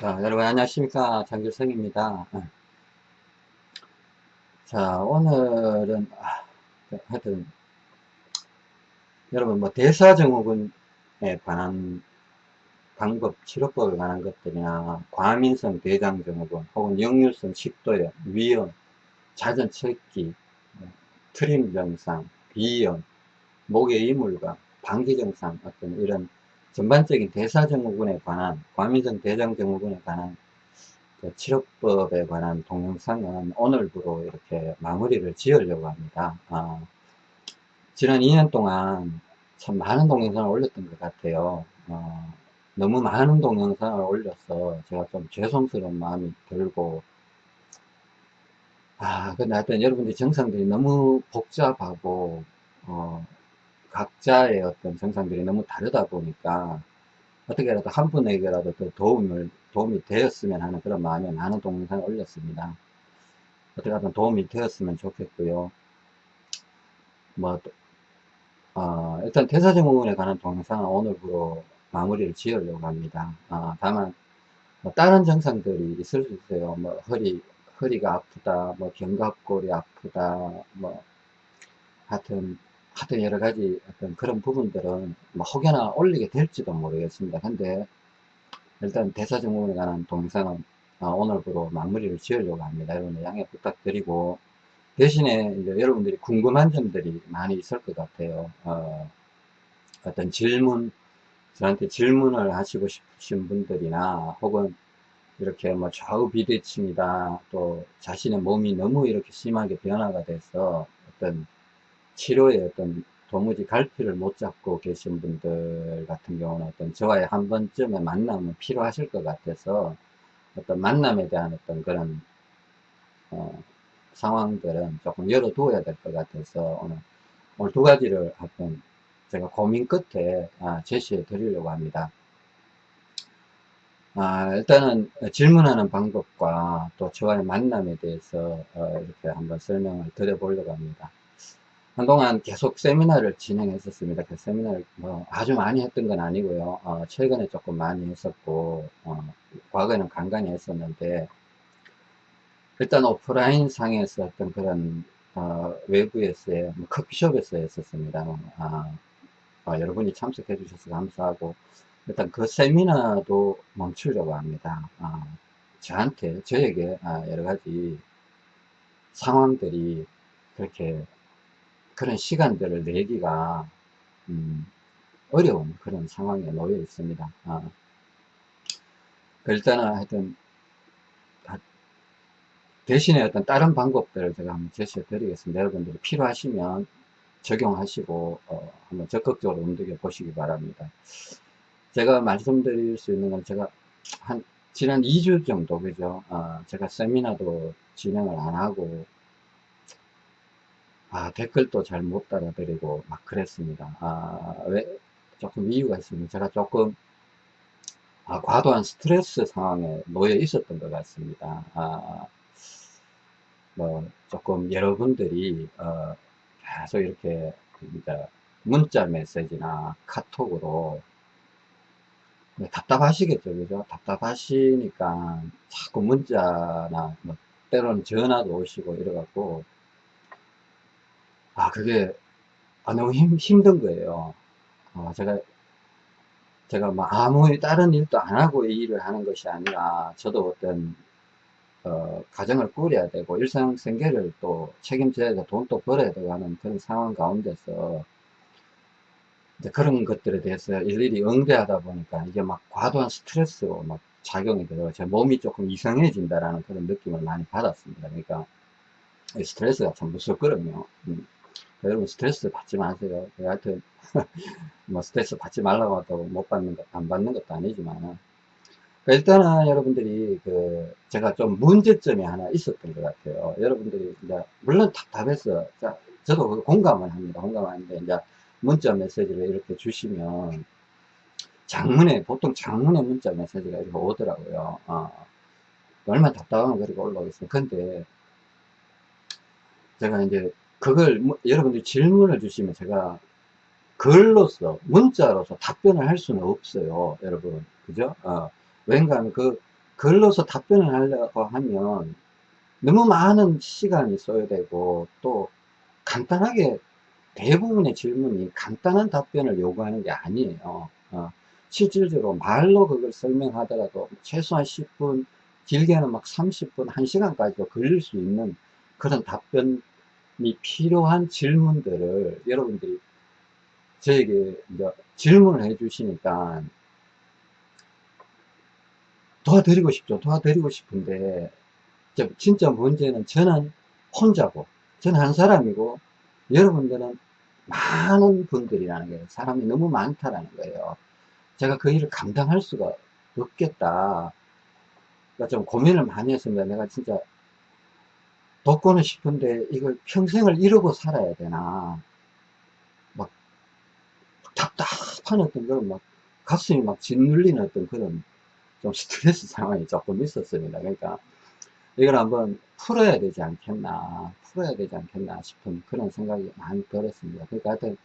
자, 여러분 안녕하십니까. 장길성입니다. 어. 자, 오늘은, 아, 하여튼, 여러분, 뭐, 대사증후군에 관한 방법, 치료법에 관한 것들이나, 과민성 대장증후군, 혹은 역류성 식도염, 위염, 척기, 트림 증상, 비염, 목의 이물감, 방기 증상, 어떤 이런 전반적인 대사증후군에 관한 과민성 대장증후군에 관한 그 치료법에 관한 동영상은 오늘부로 이렇게 마무리를 지으려고 합니다. 아, 지난 2년 동안 참 많은 동영상을 올렸던 것 같아요. 어, 너무 많은 동영상을 올려서 제가 좀 죄송스러운 마음이 들고 아 근데 하여튼 여러분들 정상들이 너무 복잡하고 어, 각자의 어떤 정상들이 너무 다르다 보니까 어떻게라도 한 분에게라도 더 도움을, 도움이 되었으면 하는 그런 마음에 많은 동영상을 올렸습니다. 어떻게 하든 도움이 되었으면 좋겠고요. 뭐, 어, 일단 대사증후군에 관한 동영상은 오늘부로 마무리를 지으려고 합니다. 어, 다만, 뭐 다른 증상들이 있을 수 있어요. 뭐, 허리, 허리가 아프다, 뭐, 견갑골이 아프다, 뭐, 하여튼, 하여튼 여러 가지 어떤 그런 부분들은 뭐 혹여나 올리게 될지도 모르겠습니다. 근데 일단 대사증후군에 관한 동영상은 어, 오늘부로 마무리를 지으려고 합니다. 여러분들 양해 부탁드리고 대신에 이제 여러분들이 궁금한 점들이 많이 있을 것 같아요. 어, 어떤 질문, 저한테 질문을 하시고 싶으신 분들이나 혹은 이렇게 뭐 좌우 비대칭이다 또 자신의 몸이 너무 이렇게 심하게 변화가 돼서 어떤 치료에 어떤 도무지 갈피를 못 잡고 계신 분들 같은 경우는 어떤 저와의 한 번쯤의 만남은 필요하실 것 같아서 어떤 만남에 대한 어떤 그런 어, 상황들은 조금 열어두어야 될 것 같아서 오늘, 오늘 두 가지를 한번 제가 고민 끝에 아, 제시해 드리려고 합니다. 아, 일단은 질문하는 방법과 또 저와의 만남에 대해서 어, 이렇게 한번 설명을 드려보려고 합니다. 한동안 계속 세미나를 진행했었습니다. 그 세미나를 뭐 아주 많이 했던 건 아니고요. 어, 최근에 조금 많이 했었고, 어, 과거에는 간간히 했었는데, 일단 오프라인 상에서 어떤 그런, 어, 외부에서의, 뭐 커피숍에서 했었습니다. 아, 어, 여러분이 참석해 주셔서 감사하고, 일단 그 세미나도 멈추려고 합니다. 아, 저한테, 저에게 아, 여러 가지 상황들이 그렇게 그런 시간들을 내기가 음, 어려운 그런 상황에 놓여 있습니다. 아, 그 일단은 하여튼 대신에 어떤 다른 방법들을 제가 한번 제시해 드리겠습니다. 여러분들이 필요하시면 적용하시고 어, 한번 적극적으로 움직여 보시기 바랍니다. 제가 말씀드릴 수 있는 건 제가 한 지난 2주 정도 그죠? 어, 제가 세미나도 진행을 안 하고 아, 댓글도 잘못 달아드리고 막 그랬습니다. 아, 왜? 조금 이유가 있습니다. 제가 조금 아, 과도한 스트레스 상황에 놓여 있었던 것 같습니다. 아, 뭐 조금 여러분들이 어, 계속 이렇게 이제 문자 메시지나 카톡으로 답답하시겠죠, 그죠? 답답하시니까 자꾸 문자나 뭐 때로는 전화도 오시고 이래갖고 아, 그게, 아, 너무 힘, 힘든 거예요. 어, 제가, 제가 뭐 아무 다른 일도 안 하고 이 일을 하는 것이 아니라, 저도 어떤, 어, 가정을 꾸려야 되고, 일상 생계를 또 책임져야 되고, 돈도 벌어야 되고 하는 그런 상황 가운데서, 이제 그런 것들에 대해서 일일이 응대하다 보니까 이게 막 과도한 스트레스로 막 작용이 되고, 제 몸이 조금 이상해진다라는 그런 느낌을 많이 받았습니다. 그러니까, 스트레스가 참 무섭거든요. 음. 여러분 스트레스 받지 마세요. 하여튼 뭐 스트레스 받지 말라고 한다고 못 받는 것, 안 받는 것도 아니지만 일단은 여러분들이 그 제가 좀 문제점이 하나 있었던 것 같아요. 여러분들이 이제 물론 답답해서 자, 저도 공감을 합니다. 공감하는데 이제 문자 메시지를 이렇게 주시면 장문에 보통 장문의 문자 메시지가 이렇게 오더라고요. 어, 얼마나 답답하면 그렇게 올라오겠어요. 근데 제가 이제 그걸 뭐, 여러분들이 질문을 주시면 제가 글로서 문자로서 답변을 할 수는 없어요 여러분. 그죠? 어, 하면 그 글로서 답변을 하려고 하면 너무 많은 시간이 소요되고 또 간단하게 대부분의 질문이 간단한 답변을 요구하는 게 아니에요. 어, 실질적으로 말로 그걸 설명하더라도 최소한 10분, 길게는 막 30분, 1시간까지도 걸릴 수 있는 그런 답변이 필요한 질문들을 여러분들이 저에게 이제 질문을 해 주시니까 도와드리고 싶죠. 도와드리고 싶은데 진짜 문제는 저는 혼자고 저는 한 사람이고 여러분들은 많은 분들이라는 거예요. 사람이 너무 많다라는 거예요. 제가 그 일을 감당할 수가 없겠다. 그러니까 좀 고민을 많이 했습니다. 내가 진짜 돕고는 싶은데 이걸 평생을 이러고 살아야 되나. 막 답답한 어떤 그런 막 가슴이 막 짓눌리는 어떤 그런 좀 스트레스 상황이 조금 있었습니다. 그러니까 이걸 한번 풀어야 되지 않겠나 풀어야 되지 않겠나 싶은 그런 생각이 많이 들었습니다 그러니까 하여튼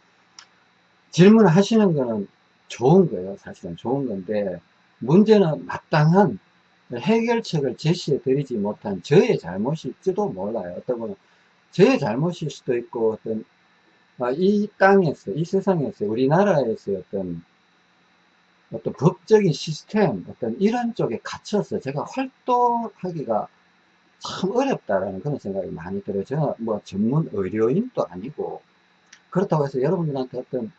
질문을 하시는 거는 좋은 거예요 사실은 좋은 건데 문제는 마땅한 해결책을 제시해 드리지 못한 저의 잘못일지도 몰라요 어떤 분은 저의 잘못일 수도 있고 어떤 아, 이 땅에서 이 세상에서 우리나라에서 어떤 어떤 법적인 시스템 어떤 이런 쪽에 갇혀서 제가 활동하기가 참 어렵다라는 그런 생각이 많이 들어요. 제가 뭐 전문 의료인도 아니고 그렇다고 해서 여러분들한테 어떤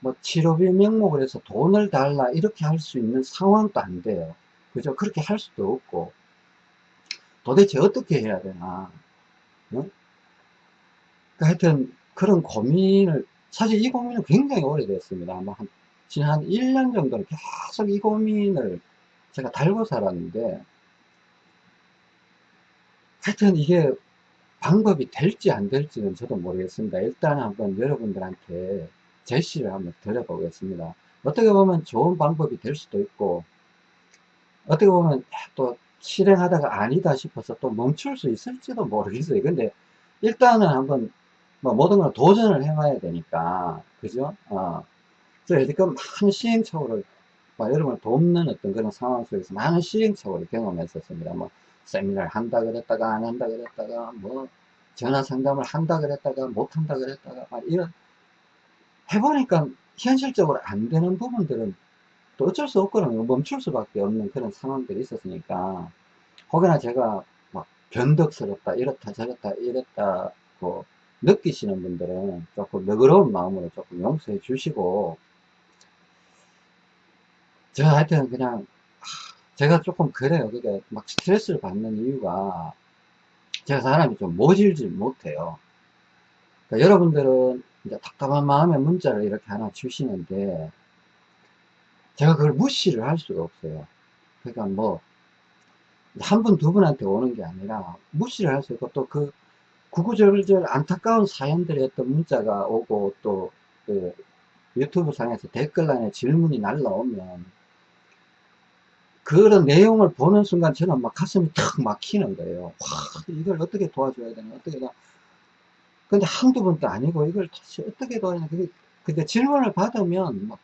뭐 치료비 명목을 해서 돈을 달라 이렇게 할 수 있는 상황도 안 돼요. 그죠? 그렇게 할 수도 없고 도대체 어떻게 해야 되나 응? 그러니까 하여튼 그런 고민을 사실 이 고민은 굉장히 오래됐습니다. 아마 한 지난 한 1년 정도는 계속 이 고민을 제가 달고 살았는데 하여튼 이게 방법이 될지 안 될지는 저도 모르겠습니다. 일단 한번 여러분들한테 제시를 한번 드려보겠습니다. 어떻게 보면 좋은 방법이 될 수도 있고 어떻게 보면 또 실행하다가 아니다 싶어서 또 멈출 수 있을지도 모르겠어요. 근데 일단은 한번 뭐 모든 걸 도전을 해봐야 되니까 그죠? 어. 그래서 지금 많은 시행착오를 여러분을 돕는 어떤 그런 상황 속에서 많은 시행착오를 경험했었습니다. 뭐 세미나를 한다 그랬다가 안 한다 그랬다가 뭐 전화 상담을 한다 그랬다가 못 한다 그랬다가 막 이런 해보니까 현실적으로 안 되는 부분들은 또 어쩔 수 없거든요 멈출 수밖에 없는 그런 상황들이 있었으니까 혹여나 제가 막 변덕스럽다 이렇다 저렇다 이랬다고 느끼시는 분들은 조금 너그러운 마음으로 조금 용서해 주시고 제가 하여튼 그냥 제가 조금 그래요. 그게 막 스트레스를 받는 이유가 제가 사람이 좀 모질질 못해요. 그러니까 여러분들은 이제 답답한 마음에 문자를 이렇게 하나 주시는데 제가 그걸 무시를 할 수가 없어요. 그러니까 뭐 한 분, 두 분한테 오는 게 아니라 무시를 할 수 있고 또 그 구구절절 안타까운 사연들의 어떤 문자가 오고 또 그 유튜브 상에서 댓글란에 질문이 날라오면 그런 내용을 보는 순간 저는 막 가슴이 탁 막히는 거예요. 와, 이걸 어떻게 도와줘야 되나, 어떻게 나. 근데 한두 번도 아니고 이걸 다시 어떻게 도와야 되나. 근데 질문을 받으면 막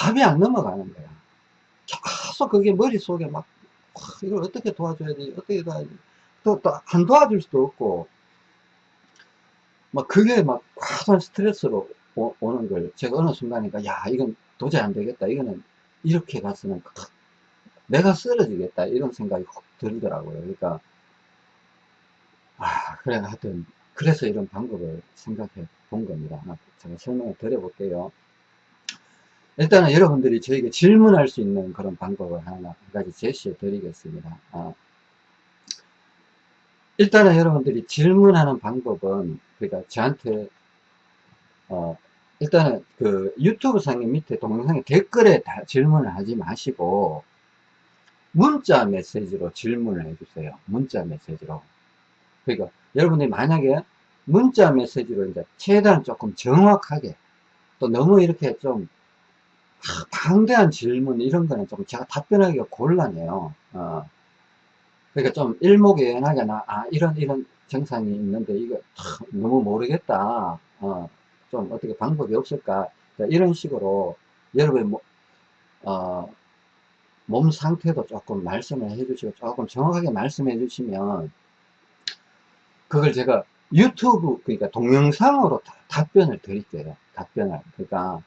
밥이 안 넘어가는 거야. 계속 그게 머릿속에 막, 와, 이걸 어떻게 도와줘야 되지, 어떻게 도와야 되지. 또, 또, 안 도와줄 수도 없고, 막 그게 막 과도한 스트레스로 오, 오는 걸 제가 어느 순간이니까, 야, 이건 도저히 안 되겠다. 이거는 이렇게 갔으면 내가 쓰러지겠다. 이런 생각이 확 들더라고요. 그러니까, 아, 그래, 하여튼, 그래서 이런 방법을 생각해 본 겁니다. 제가 설명을 드려볼게요. 일단은 여러분들이 저에게 질문할 수 있는 그런 방법을 하나, 한 가지 제시해 드리겠습니다. 아, 일단은 여러분들이 질문하는 방법은, 그러니까 저한테, 어, 일단은 그 유튜브 상의 밑에 동영상에 댓글에 질문을 하지 마시고 문자 메시지로 질문을 해주세요. 문자 메시지로. 그러니까 여러분들이 만약에 문자 메시지로 이제 최대한 조금 정확하게 또 너무 이렇게 좀 방대한 질문 이런 거는 좀 제가 답변하기가 곤란해요. 어. 그러니까 좀 일목요연하게 나, 아, 이런, 이런 증상이 있는데 이거 너무 모르겠다. 어. 좀 어떻게 방법이 없을까 이런 식으로 여러분 뭐 어, 몸 상태도 조금 말씀을 해주시고 조금 정확하게 말씀해 주시면 그걸 제가 유튜브 그러니까 동영상으로 다, 답변을 드릴게요 답변을 그러니까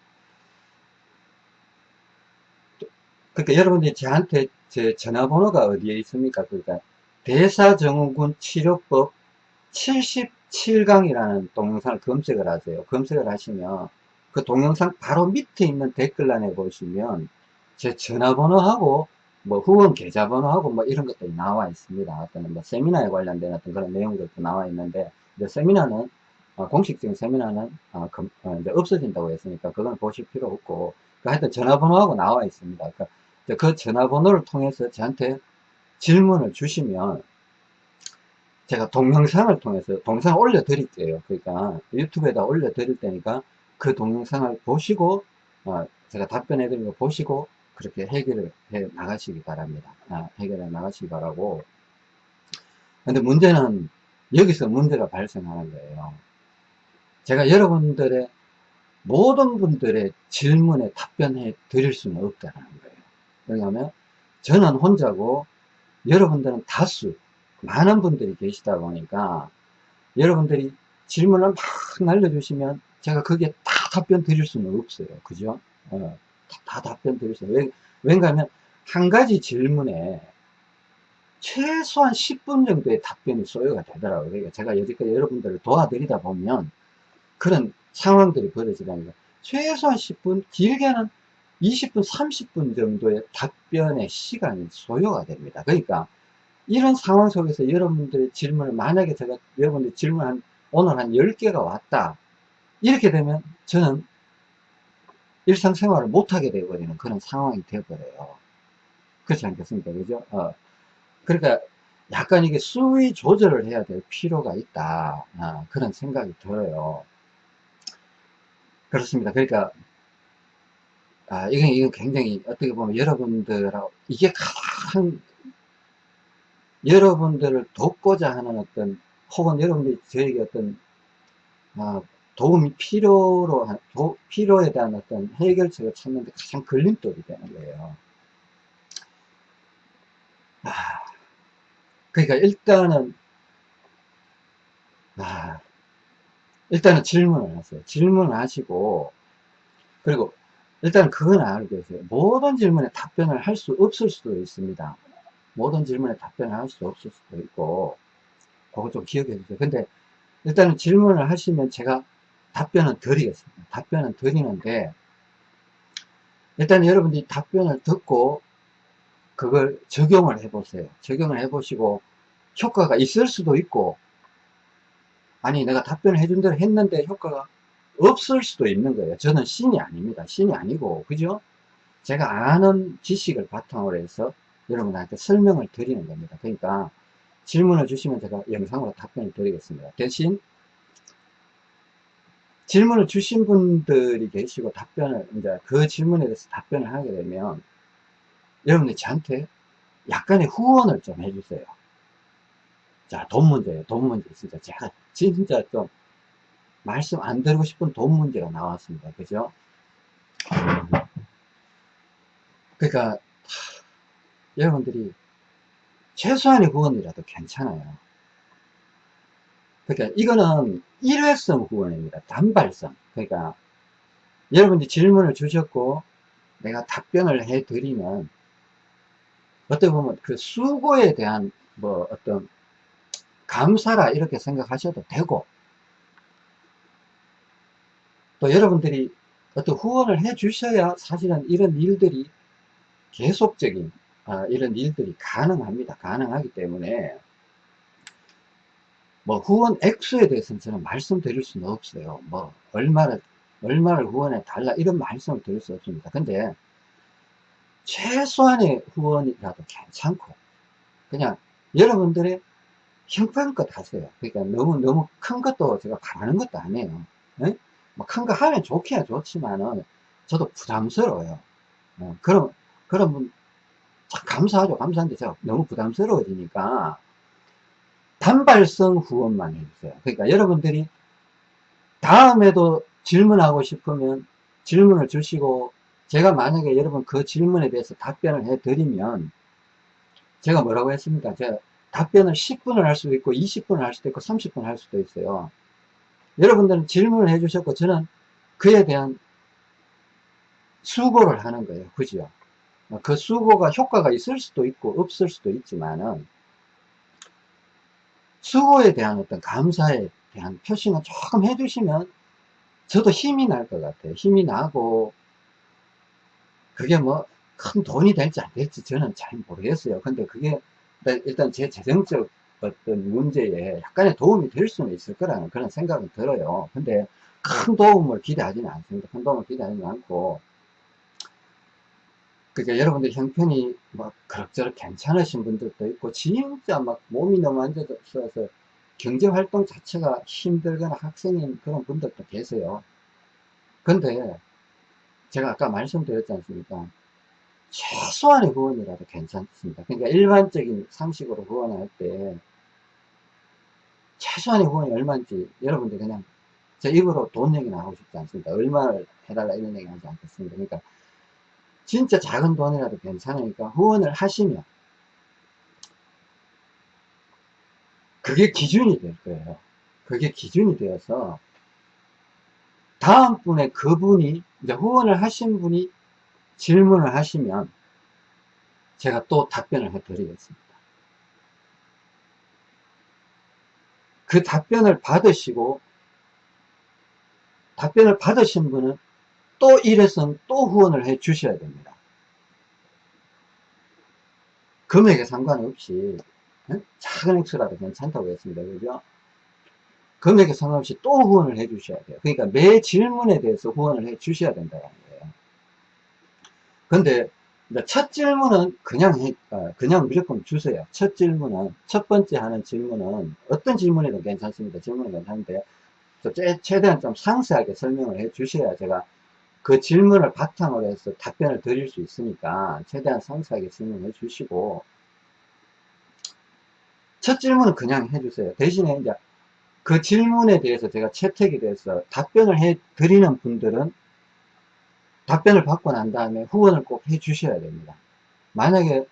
그러니까 여러분들이 저한테 제 전화번호가 어디에 있습니까 그러니까 대사증후군 치료법 77강이라는 동영상을 검색을 하세요 검색을 하시면 그 동영상 바로 밑에 있는 댓글란에 보시면 제 전화번호하고 뭐 후원 계좌번호하고 뭐 이런 것들이 나와 있습니다. 어떤 뭐 세미나에 관련된 어떤 그런 내용들도 나와 있는데 이제 세미나는 어, 공식적인 세미나는 어, 금, 어, 이제 없어진다고 했으니까 그건 보실 필요 없고 그 하여튼 전화번호하고 나와 있습니다. 그러니까 그 전화번호를 통해서 저한테 질문을 주시면 제가 동영상을 통해서 동영상을 올려 드릴게요. 그러니까 유튜브에다 올려 드릴 테니까 그 동영상을 보시고 어, 제가 답변해 드린 거 보시고 그렇게 해결을 해 나가시기 바랍니다. 아, 해결해 나가시기 바라고. 근데 문제는 여기서 문제가 발생하는 거예요. 제가 여러분들의 모든 분들의 질문에 답변해 드릴 수는 없다는 거예요. 왜냐하면 저는 혼자고 여러분들은 다수 많은 분들이 계시다 보니까 여러분들이 질문을 막 날려주시면 제가 그게 다 답변 드릴 수는 없어요. 그죠? 어. 다 답변 드릴 수 있어요. 왠가 하면 한 가지 질문에 최소한 10분 정도의 답변이 소요가 되더라고요. 그러니까 제가 여지까지 여러분들을 도와드리다 보면 그런 상황들이 벌어지다니까 최소한 10분, 길게는 20분, 30분 정도의 답변의 시간이 소요가 됩니다. 그러니까 이런 상황 속에서 여러분들의 질문을 만약에 제가 여러분들 질문 한 오늘 한 10개가 왔다. 이렇게 되면 저는 일상생활을 못하게 되어버리는 그런 상황이 되어버려요. 그렇지 않겠습니까? 그죠? 어. 그러니까 약간 이게 수위 조절을 해야 될 필요가 있다. 아, 그런 생각이 들어요. 그렇습니다. 그러니까, 아, 이건, 이건 굉장히 어떻게 보면 여러분들하고, 이게 가장 여러분들을 돕고자 하는 어떤, 혹은 여러분들이 저에게 어떤, 아, 도움이 필요로, 도, 필요에 대한 어떤 해결책을 찾는 데 가장 걸림돌이 되는 거예요. 아, 그러니까 일단은, 아, 일단은 질문을 하세요. 질문을 하시고, 그리고 일단 그건 알고 계세요. 모든 질문에 답변을 할 수 없을 수도 있습니다. 모든 질문에 답변을 할 수 없을 수도 있고, 그거 좀 기억해 주세요. 근데 일단은 질문을 하시면 제가 답변은 드리겠습니다. 답변은 드리는데 일단 여러분들이 답변을 듣고 그걸 적용을 해 보세요. 적용을 해 보시고 효과가 있을 수도 있고 아니 내가 답변을 해준 대로 했는데 효과가 없을 수도 있는 거예요. 저는 신이 아닙니다. 신이 아니고 그죠? 제가 아는 지식을 바탕으로 해서 여러분한테 설명을 드리는 겁니다. 그러니까 질문을 주시면 제가 영상으로 답변을 드리겠습니다. 대신 질문을 주신 분들이 계시고 답변을 이제 그 질문에 대해서 답변을 하게 되면 여러분들이 저한테 약간의 후원을 좀 해주세요. 자, 돈 문제예요. 돈 문제. 진짜 제가 진짜 좀 말씀 안 드리고 싶은 돈 문제가 나왔습니다. 그죠? 그러니까 하, 여러분들이 최소한의 후원이라도 괜찮아요. 그러니까 이거는 일회성 후원입니다. 단발성. 그러니까 여러분이 질문을 주셨고 내가 답변을 해 드리면 어떻게 보면 그 수고에 대한 뭐 어떤 감사라 이렇게 생각하셔도 되고 또 여러분들이 어떤 후원을 해 주셔야 사실은 이런 일들이 계속적인 아, 이런 일들이 가능합니다. 가능하기 때문에 뭐 후원 액수에 대해서는 저는 말씀드릴 수는 없어요. 뭐 얼마를 얼마를 후원해 달라 이런 말씀을 드릴 수 없습니다. 근데 최소한의 후원이라도 괜찮고 그냥 여러분들의 형편껏 하세요. 그러니까 너무 너무 큰 것도 제가 바라는 것도 아니에요. 네? 뭐 큰 거 하면 좋기야 좋지만은 저도 부담스러워요. 어, 그럼 그럼 뭐 감사하죠. 감사한데 제가 너무 부담스러워지니까 단발성 후원만 해주세요. 그러니까 여러분들이 다음에도 질문하고 싶으면 질문을 주시고 제가 만약에 여러분 그 질문에 대해서 답변을 해드리면 제가 뭐라고 했습니까? 제가 답변을 10분을 할 수도 있고 20분을 할 수도 있고 30분 할 수도 있어요. 여러분들은 질문을 해 주셨고 저는 그에 대한 수고를 하는 거예요. 그죠? 그 수고가 효과가 있을 수도 있고 없을 수도 있지만은 수고에 대한 어떤 감사에 대한 표시만 조금 해주시면 저도 힘이 날 것 같아요. 힘이 나고 그게 뭐 큰 돈이 될지 안 될지 저는 잘 모르겠어요. 근데 그게 일단 제 재정적 어떤 문제에 약간의 도움이 될 수는 있을 거라는 그런 생각은 들어요. 근데 큰 도움을 기대하지는 않습니다. 큰 도움을 기대하지는 않고 그러니까 여러분들 형편이 막 그럭저럭 괜찮으신 분들도 있고 진짜 막 몸이 너무 안 좋아서 경제활동 자체가 힘들거나 학생인 그런 분들도 계세요. 근데 제가 아까 말씀드렸지 않습니까? 최소한의 후원이라도 괜찮습니다. 그러니까 일반적인 상식으로 후원할 때 최소한의 후원이 얼마인지 여러분들 그냥 제 입으로 돈 얘기는 하고 싶지 않습니다. 얼마를 해달라 이런 얘기 하지 않겠습니다. 그러니까 진짜 작은 돈이라도 괜찮으니까 후원을 하시면 그게 기준이 될 거예요. 그게 기준이 되어서 다음 분에 그분이 이제 후원을 하신 분이 질문을 하시면 제가 또 답변을 해 드리겠습니다. 그 답변을 받으시고 답변을 받으신 분은 또 이래선 또 후원을 해 주셔야 됩니다. 금액에 상관없이 작은 액수라도 괜찮다고 했습니다. 그죠? 금액에 상관없이 또 후원을 해 주셔야 돼요. 그러니까 매 질문에 대해서 후원을 해 주셔야 된다는 거예요. 근데 첫 질문은 그냥 해, 어, 그냥 무조건 주세요. 첫 질문은 첫 번째 하는 질문은 어떤 질문에도 괜찮습니다. 질문은 괜찮은데 최대한 좀 상세하게 설명을 해 주셔야 제가 그 질문을 바탕으로 해서 답변을 드릴 수 있으니까 최대한 상세하게 질문해 주시고 첫 질문은 그냥 해주세요. 대신에 이제 그 질문에 대해서 제가 채택이 돼서 답변을 해 드리는 분들은 답변을 받고 난 다음에 후원을 꼭 해 주셔야 됩니다. 만약에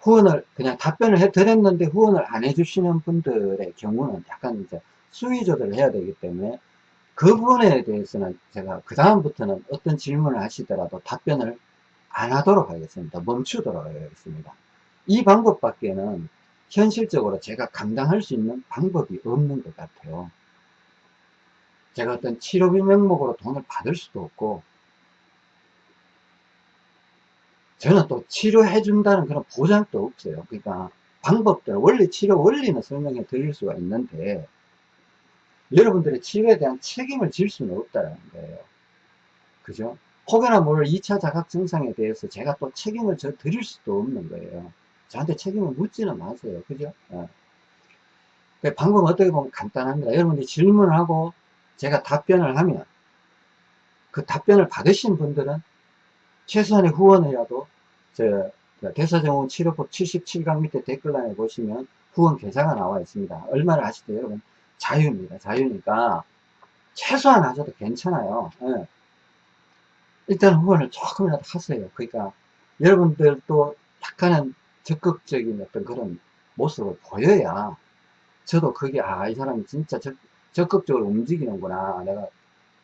후원을 그냥 답변을 해 드렸는데 후원을 안 해 주시는 분들의 경우는 약간 이제 수위 조절을 해야 되기 때문에 그 부분에 대해서는 제가 그 다음부터는 어떤 질문을 하시더라도 답변을 안 하도록 하겠습니다. 멈추도록 하겠습니다. 이 방법밖에는 현실적으로 제가 감당할 수 있는 방법이 없는 것 같아요. 제가 어떤 치료비 명목으로 돈을 받을 수도 없고 저는 또 치료해 준다는 그런 보장도 없어요. 그러니까 방법들, 원리 치료 원리는 설명해 드릴 수가 있는데 여러분들의 치료에 대한 책임을 질 수는 없다는 거예요. 그죠? 혹여나 모를 2차 자각 증상에 대해서 제가 또 책임을 져 드릴 수도 없는 거예요. 저한테 책임을 묻지는 마세요. 그죠? 어. 그 방법은 어떻게 보면 간단합니다. 여러분들이 질문을 하고 제가 답변을 하면 그 답변을 받으신 분들은 최소한의 후원이라도 저 대사정원 치료법 77강 밑에 댓글란에 보시면 후원 계좌가 나와 있습니다. 얼마를 하시든 여러분 자유입니다. 자유니까 최소한 하셔도 괜찮아요. 네. 일단 후원을 조금이라도 하세요. 그러니까 여러분들도 약간은 적극적인 어떤 그런 모습을 보여야 저도 그게 아 이 사람이 진짜 적, 적극적으로 움직이는구나 내가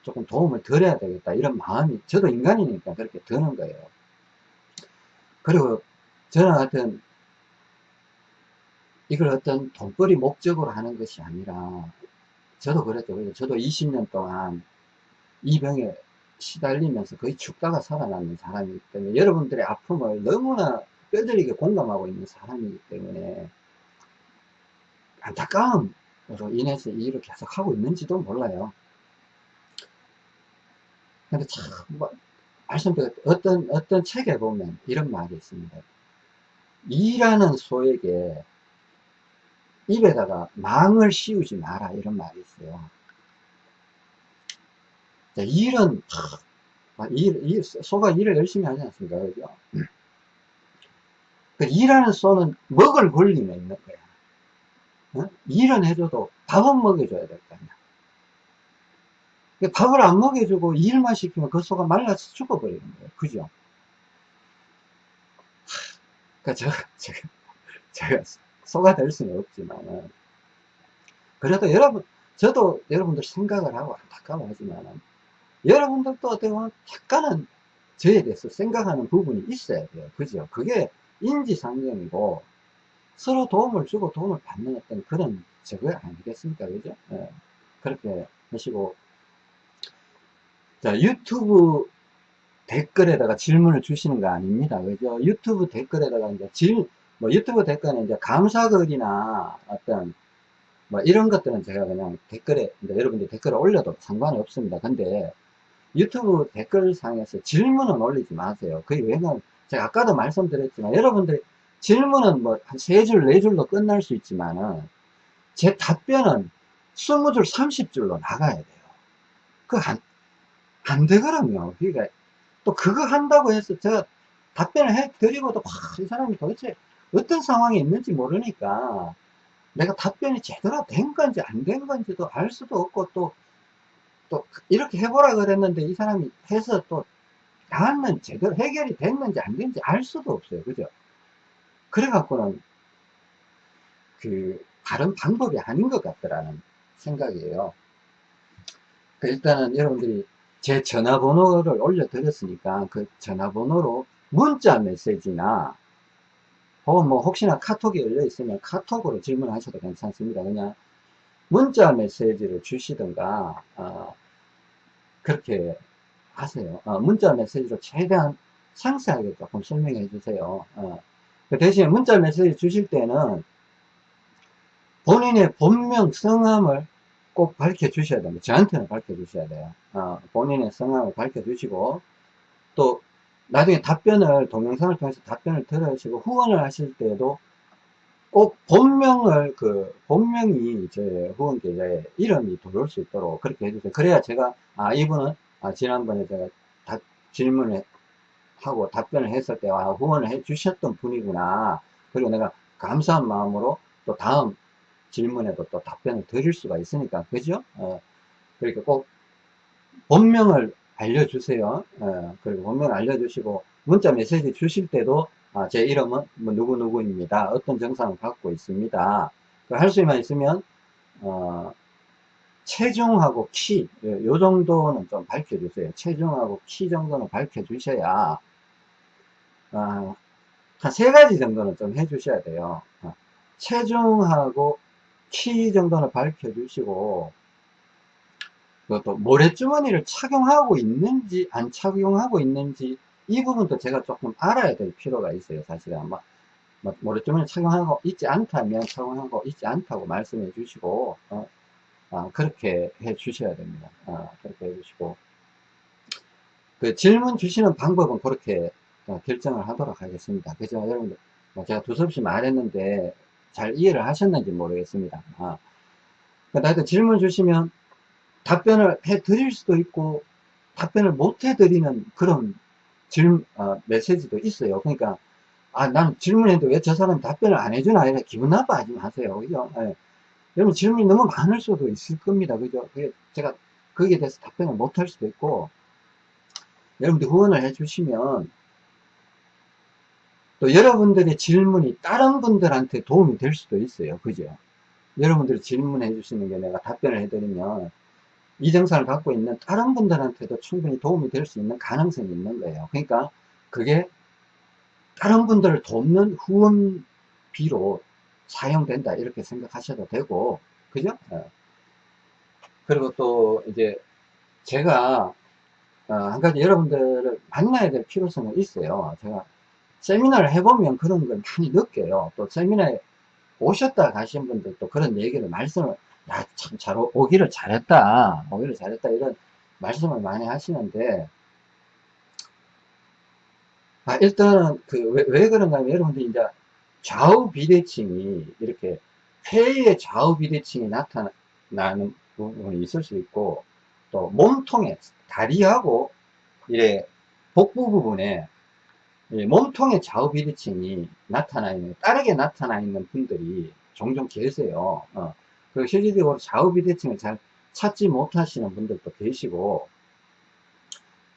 조금 도움을 드려야 되겠다 이런 마음이 저도 인간이니까 그렇게 드는 거예요 그리고 저는 하여튼 이걸 어떤 돈벌이 목적으로 하는 것이 아니라 저도 그랬죠 저도 20년 동안 이 병에 시달리면서 거의 죽다가 살아남는 사람이기 때문에 여러분들의 아픔을 너무나 뼈저리게 공감하고 있는 사람이기 때문에 안타까움으로 인해서 이 일을 계속 하고 있는지도 몰라요. 근데 참, 뭐, 말씀드렸 어떤, 어떤 책에 보면 이런 말이 있습니다. 일하는 소에게 입에다가 망을 씌우지 마라, 이런 말이 있어요. 일은, 일, 일, 소가 일을 열심히 하지 않습니까? 그죠? 그 일하는 소는 먹을 권리가 있는 거야. 어? 일은 해줘도 밥은 먹여줘야 될 거 아니야. 밥을 안 먹여주고 일만 시키면 그 소가 말라서 죽어버리는 거예요. 그죠? 그러니까 제가, 제가, 제가 소가 될 수는 없지만 그래도 여러분, 저도 여러분들 생각을 하고 안타까워하지만 여러분들도 어떻게 보면 약간은 저에 대해서 생각하는 부분이 있어야 돼요. 그죠? 그게 인지상정이고 서로 도움을 주고 도움을 받는 어떤 그런 저거 아니겠습니까? 그죠? 예. 그렇게 하시고 자 유튜브 댓글에다가 질문을 주시는 거 아닙니다. 그죠? 유튜브 댓글에다가 이제 질, 뭐 유튜브 댓글에 이제 감사글이나 어떤 뭐 이런 것들은 제가 그냥 댓글에 여러분들 댓글을 올려도 상관이 없습니다. 근데 유튜브 댓글상에서 질문은 올리지 마세요. 그게 왜냐면 제가 아까도 말씀드렸지만 여러분들이 질문은 뭐 한 세 줄, 네 줄로 끝날 수 있지만은 제 답변은 20줄, 30줄로 나가야 돼요. 그거 안, 안 되거든요. 그러니까 또 그거 한다고 해서 제가 답변을 해 드리고도 이 사람이 도대체 어떤 상황이 있는지 모르니까 내가 답변이 제대로 된 건지 안 된 건지도 알 수도 없고 또, 또 이렇게 해보라 그랬는데 이 사람이 해서 또 나는 제대로 해결이 됐는지 안 됐는지 알 수도 없어요. 그죠? 그래갖고는 그 다른 방법이 아닌 것 같더라는 생각이에요. 그 일단은 여러분들이 제 전화번호를 올려드렸으니까 그 전화번호로 문자 메시지나 혹은 뭐 혹시나 카톡이 열려 있으면 카톡으로 질문하셔도 괜찮습니다. 그냥 문자 메시지를 주시든가 어, 그렇게 하세요. 어, 문자 메시지로 최대한 상세하게 조금 설명해 주세요. 어, 그 대신에 문자 메시지 주실 때는 본인의 본명 성함을 꼭 밝혀 주셔야 됩니다. 저한테는 밝혀 주셔야 돼요. 어, 본인의 성함을 밝혀 주시고 또 나중에 답변을 동영상을 통해서 답변을 들으시고 후원을 하실 때도 꼭 본명을 그 본명이 제 후원 계좌에 이름이 들어올 수 있도록 그렇게 해주세요. 그래야 제가 아 이분은 아 지난번에 제가 다, 질문을 하고 답변을 했을 때 아, 후원을 해 주셨던 분이구나. 그리고 내가 감사한 마음으로 또 다음 질문에도 또 답변을 드릴 수가 있으니까 그죠? 어, 그러니까 꼭 본명을 알려주세요. 어, 그리고 본명을 알려주시고 문자 메시지 주실 때도 아, 제 이름은 뭐 누구누구입니다. 어떤 증상을 갖고 있습니다. 할 수만 있으면 어, 체중하고 키, 요 정도는 좀 밝혀주세요. 체중하고 키 정도는 밝혀주셔야, 어, 한세 가지 정도는 좀 해주셔야 돼요. 어, 체중하고 키 정도는 밝혀주시고, 그것도 모래주머니를 착용하고 있는지, 안 착용하고 있는지, 이 부분도 제가 조금 알아야 될 필요가 있어요. 사실은. 뭐, 뭐 모래주머니 착용하고 있지 않다면 착용하고 있지 않다고 말씀해 주시고, 어, 아, 그렇게 해 주셔야 됩니다. 아, 그렇게 해 주시고. 그 질문 주시는 방법은 그렇게 어, 결정을 하도록 하겠습니다. 그죠? 여러분들, 뭐 제가 두서없이 말했는데 잘 이해를 하셨는지 모르겠습니다. 아, 그러니까 질문 주시면 답변을 해 드릴 수도 있고 답변을 못 해 드리는 그런 질, 어, 메시지도 있어요. 그러니까, 아, 난 질문했는데 왜 저 사람이 답변을 안 해주나, 이래 기분 나빠하지 마세요. 그죠? 예. 여러분 질문이 너무 많을 수도 있을 겁니다. 그죠? 제가 거기에 대해서 답변을 못 할 수도 있고, 여러분들 후원을 해주시면, 또 여러분들의 질문이 다른 분들한테 도움이 될 수도 있어요. 그죠? 여러분들이 질문해 주시는 게 내가 답변을 해드리면, 이 증상을 갖고 있는 다른 분들한테도 충분히 도움이 될 수 있는 가능성이 있는 거예요. 그러니까, 그게 다른 분들을 돕는 후원비로 사용된다 이렇게 생각하셔도 되고 그죠? 어. 그리고 또 이제 제가 어, 한 가지 여러분들을 만나야 될 필요성은 있어요. 제가 세미나를 해보면 그런 걸 많이 느껴요. 또 세미나에 오셨다 가신 분들도 그런 얘기를 말씀을 야 참 잘 오기를 잘했다 오기를 잘했다 이런 말씀을 많이 하시는데 아 일단은 그왜 왜 그런가 하면 여러분들이 이제 좌우 비대칭이 이렇게 폐의 좌우 비대칭이 나타나는 부분이 있을 수 있고 또 몸통에 다리하고 이래 복부 부분에 몸통의 좌우 비대칭이 나타나 있는 다르게 나타나 있는 분들이 종종 계세요. 어. 그 실질적으로 좌우 비대칭을 잘 찾지 못하시는 분들도 계시고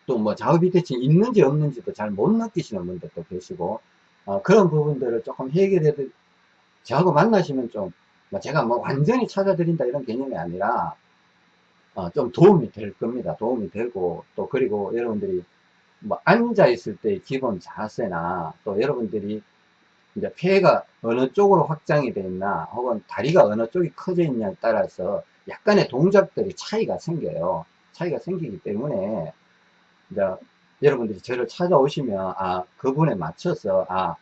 또 뭐 좌우 비대칭 있는지 없는지도 잘 못 느끼시는 분들도 계시고 어, 그런 부분들을 조금 해결해 저하고 만나시면 좀 뭐 제가 뭐 완전히 찾아드린다 이런 개념이 아니라 어, 좀 도움이 될 겁니다 도움이 되고 또 그리고 여러분들이 뭐 앉아 있을 때 기본 자세나 또 여러분들이 이제 폐가 어느 쪽으로 확장이 되어 있나 혹은 다리가 어느 쪽이 커져 있냐에 따라서 약간의 동작들이 차이가 생겨요. 차이가 생기기 때문에 이제 여러분들이 저를 찾아오시면 아 그분에 맞춰서 아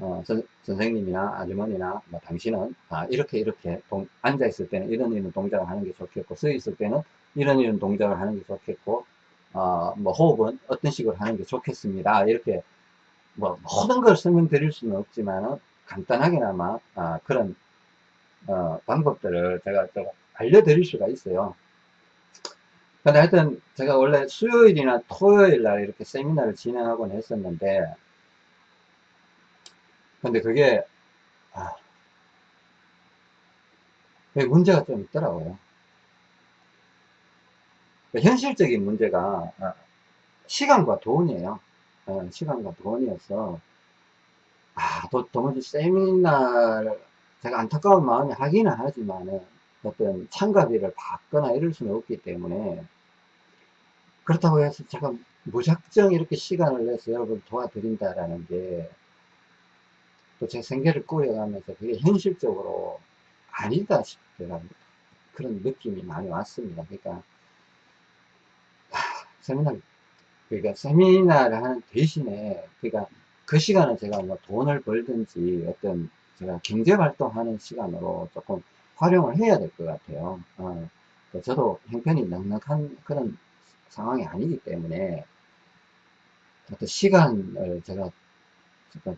어, 선, 생님이나 아주머니나 뭐 당신은 아, 이렇게 이렇게 동, 앉아 있을 때는 이런 이런 동작을 하는 게 좋겠고 서 있을 때는 이런 이런 동작을 하는 게 좋겠고 어, 뭐 호흡은 어떤 식으로 하는 게 좋겠습니다. 이렇게 뭐 모든 걸 설명드릴 수는 없지만 간단하게나마 아, 그런 어, 방법들을 제가 좀 알려드릴 수가 있어요. 근데 하여튼 제가 원래 수요일이나 토요일 날 이렇게 세미나를 진행하곤 했었는데 근데 그게 아, 문제가 좀 있더라고요 현실적인 문제가 아, 시간과 돈이에요 어, 시간과 돈이어서 아, 도, 도무지 세미나를 제가 안타까운 마음이 하기는 하지만 어떤 참가비를 받거나 이럴 수는 없기 때문에 그렇다고 해서 제가 무작정 이렇게 시간을 내서 여러분을 도와드린다라는 게 또 제 생계를 꾸려가면서 그게 현실적으로 아니다 싶더라고요. 그런 느낌이 많이 왔습니다. 그러니까 하, 세미나 그러니까 세미나를 하는 대신에 그러니까 그 시간은 제가 뭐 돈을 벌든지 어떤 제가 경제 활동하는 시간으로 조금 활용을 해야 될 것 같아요. 어, 저도 형편이 넉넉한 그런 상황이 아니기 때문에 어떤 시간을 제가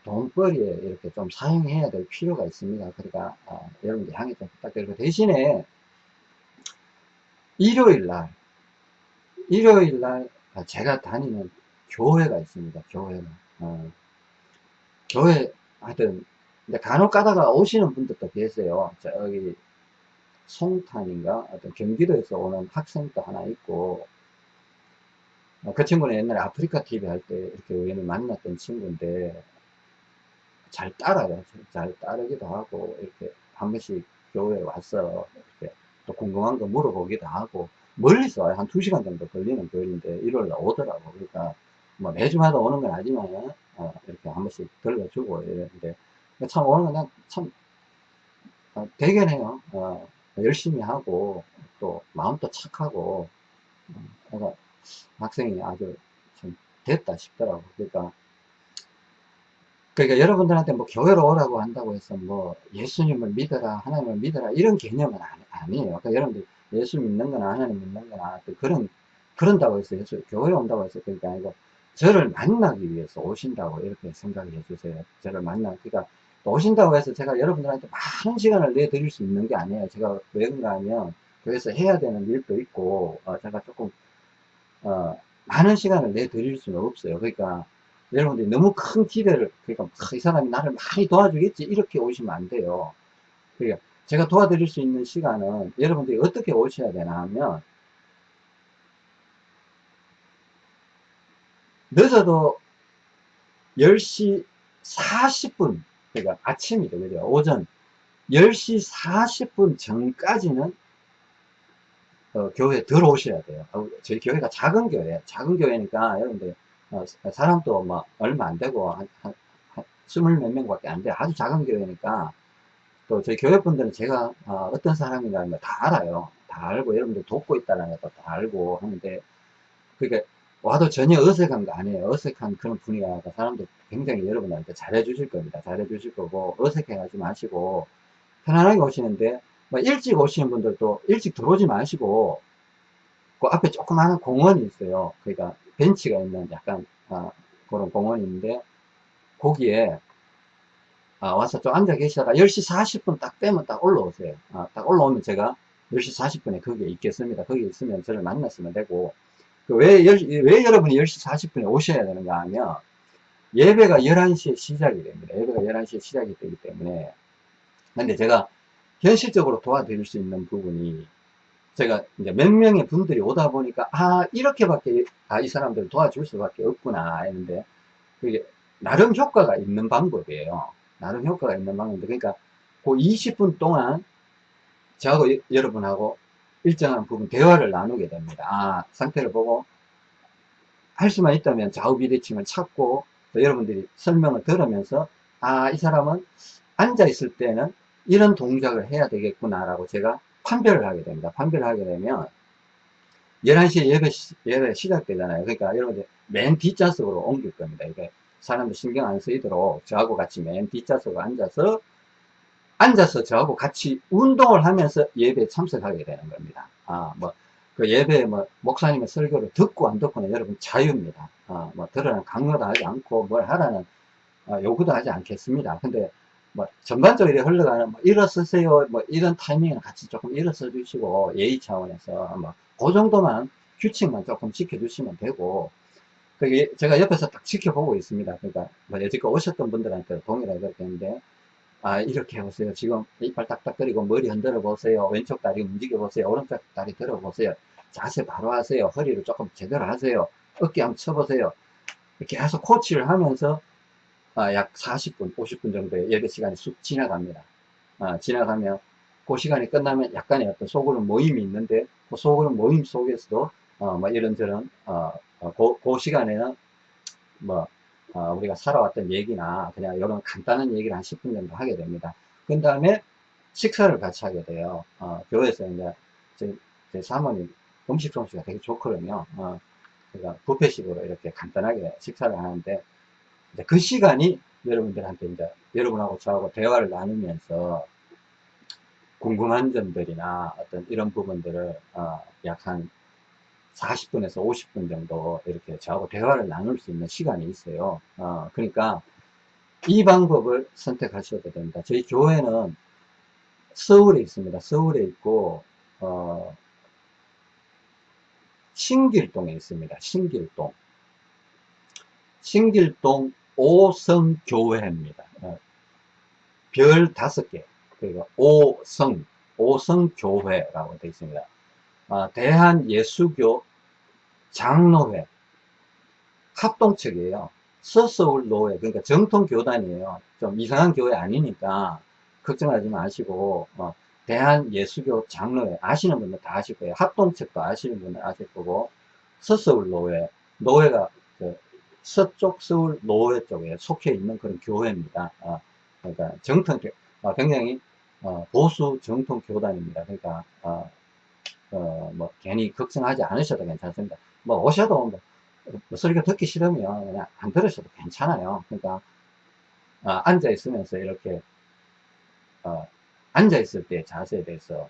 돈벌이에 이렇게 좀 사용해야 될 필요가 있습니다. 그러니까 어, 여러분들 향해 좀 부탁드리고 대신에 일요일 날 일요일날 제가 다니는 교회가 있습니다. 교회가 어, 교회 하여튼 간혹 가다가 오시는 분들도 계세요. 저기 송탄인가 어떤 경기도에서 오는 학생도 하나 있고 어, 그 친구는 옛날에 아프리카 TV 할 때 이렇게 우연히 만났던 친구인데 잘 따라요. 잘 따르기도 하고 이렇게 한 번씩 교회에 와서 이렇게 또 궁금한 거 물어보기도 하고 멀리서 와요. 한 2시간 정도 걸리는 거리인데 일요일날 오더라고. 그러니까 뭐 매주마다 오는 건 아니지만 어, 이렇게 한 번씩 들려주고 이랬는데 참 오는 건참 어, 대견해요. 어, 열심히 하고 또 마음도 착하고 어, 학생이 아주 좀 됐다 싶더라고. 그러니까 그러니까 여러분들한테 뭐 교회로 오라고 한다고 해서 뭐 예수님을 믿어라 하나님을 믿어라 이런 개념은 아니, 에요 그러니까 여러분들 예수 믿는 거나 하나님 믿는 거나 그런 그런다고 해서 예수 교회 온다고 해서 그게 아니고 저를 만나기 위해서 오신다고 이렇게 생각을 해주세요. 저를 만나 그러니까 오신다고 해서 제가 여러분들한테 많은 시간을 내드릴 수 있는 게 아니에요. 제가 왜 그런가 하면 교회에서 해야 되는 일도 있고 어, 제가 조금 어, 많은 시간을 내드릴 수는 없어요. 그러니까 여러분들이 너무 큰 기대를 그러니까 이 사람이 나를 많이 도와주겠지 이렇게 오시면 안 돼요. 그러니까 제가 도와드릴 수 있는 시간은 여러분들이 어떻게 오셔야 되나 하면 늦어도 10시 40분 그러니까 아침이죠 그죠? 오전 10시 40분 전까지는 어, 교회에 들어오셔야 돼요. 어, 저희 교회가 작은 교회 작은 교회니까 여러분들 어, 사람도 뭐 얼마 안 되고 한, 한, 한 스물 몇 명밖에 안 돼요. 아주 작은 교회니까 또 저희 교회 분들은 제가 어, 떤 사람이라는 걸다 알아요. 다 알고 여러분들 돕고 있다는 것도 다 알고 하는데 그러니까 와도 전혀 어색한 거 아니에요. 어색한 그런 분위기가 사람들 굉장히 여러분한테 잘해 주실 겁니다. 잘해 주실 거고 어색해 하지 마시고 편안하게 오시는데 뭐 일찍 오시는 분들도 일찍 들어오지 마시고 그 앞에 조그마한 공원이 있어요. 그러니까 벤치가 있는 약간 아, 그런 공원이 있는데 거기에 아, 와서 좀 앉아 계시다가 10시 40분 딱 되면 딱 올라오세요. 아, 딱 올라오면 제가 10시 40분에 거기에 있겠습니다. 거기 있으면 저를 만났으면 되고. 그 왜, 왜 여러분이 10시 40분에 오셔야 되는가 하면 예배가 11시에 시작이 됩니다. 예배가 11시에 시작이 되기 때문에. 근데 제가 현실적으로 도와드릴 수 있는 부분이 제가 이제 몇 명의 분들이 오다 보니까, 아, 이렇게밖에, 아, 이 사람들 도와줄 수밖에 없구나, 했는데, 그게, 나름 효과가 있는 방법이에요. 나름 효과가 있는 방법인데, 그러니까, 그 20분 동안, 저하고 여러분하고 일정한 부분 대화를 나누게 됩니다. 아, 상태를 보고, 할 수만 있다면 좌우 비대칭을 찾고, 여러분들이 설명을 들으면서, 아, 이 사람은 앉아 있을 때는 이런 동작을 해야 되겠구나라고 제가 판별을 하게 됩니다. 판별을 하게 되면 11시에 예배, 예배 시작되잖아요. 그러니까 여러분들 맨 뒷좌석으로 옮길 겁니다. 이게 사람들 신경 안 쓰이도록 저하고 같이 맨 뒷좌석에 앉아서 앉아서 저하고 같이 운동을 하면서 예배에 참석하게 되는 겁니다. 아, 뭐, 그 예배에 뭐, 목사님의 설교를 듣고 안 듣고는 여러분 자유입니다. 아, 뭐, 들으라는 강요도 하지 않고 뭘 하라는 어, 요구도 하지 않겠습니다. 근데 뭐 전반적으로 흘러가는 뭐 일어서세요 뭐 이런 타이밍을 같이 조금 일어서 주시고 예의 차원에서 뭐 그 정도만 규칙만 조금 지켜주시면 되고 그게 제가 옆에서 딱 지켜보고 있습니다. 그러니까 뭐 여지껏 오셨던 분들한테 동일하게 그렇게 했는데 아 이렇게 해보세요. 지금 이빨 딱딱거리고 머리 흔들어 보세요. 왼쪽 다리 움직여 보세요. 오른쪽 다리 들어 보세요. 자세 바로 하세요. 허리를 조금 제대로 하세요. 어깨 한번 쳐보세요. 계속 코치를 하면서 아, 약 40분, 50분 정도의 예배 시간이 쑥 지나갑니다. 아, 지나가면 그 시간이 끝나면 약간의 어떤 소그룹 모임이 있는데 그 소그룹 모임 속에서도 어, 뭐 이런저런 어, 어, 그, 그 시간에는 뭐 어, 우리가 살아왔던 얘기나 그냥 이런 간단한 얘기를 한 10분 정도 하게 됩니다. 그 다음에 식사를 같이 하게 돼요. 어, 교회에서 이제 제, 제 사모님 음식 솜씨가 되게 좋거든요. 어, 그러니까 부페식으로 이렇게 간단하게 식사를 하는데 그 시간이 여러분들한테 이제 여러분하고 저하고 대화를 나누면서 궁금한 점들이나 어떤 이런 부분들을 어, 약한 40분에서 50분 정도 이렇게 저하고 대화를 나눌 수 있는 시간이 있어요. 어, 그러니까 이 방법을 선택하셔도 됩니다. 저희 교회는 서울에 있습니다. 서울에 있고 어, 신길동에 있습니다. 신길동. 신길동 오성교회입니다. 어, 별 다섯 개. 그리고 오성, 오성교회라고 되어 있습니다. 어, 대한예수교 장로회 합동측이에요. 서서울 노회, 그러니까 정통 교단이에요. 좀 이상한 교회 아니니까 걱정하지 마시고, 어, 대한예수교 장로회 아시는 분들 다 아실 거예요. 합동측도 아시는 분들 아실 거고, 서서울 노회, 노회가 그 서쪽 서울 노회 쪽에 속해 있는 그런 교회입니다. 어, 그러니까 정통, 어, 굉장히 어, 보수 정통 교단입니다. 그러니까 어, 어, 뭐 괜히 걱정하지 않으셔도 괜찮습니다. 뭐 오셔도 뭐, 뭐 설교 듣기 싫으면 그냥 안 들으셔도 괜찮아요. 그러니까 어, 앉아 있으면서 이렇게 어, 앉아 있을 때 자세에 대해서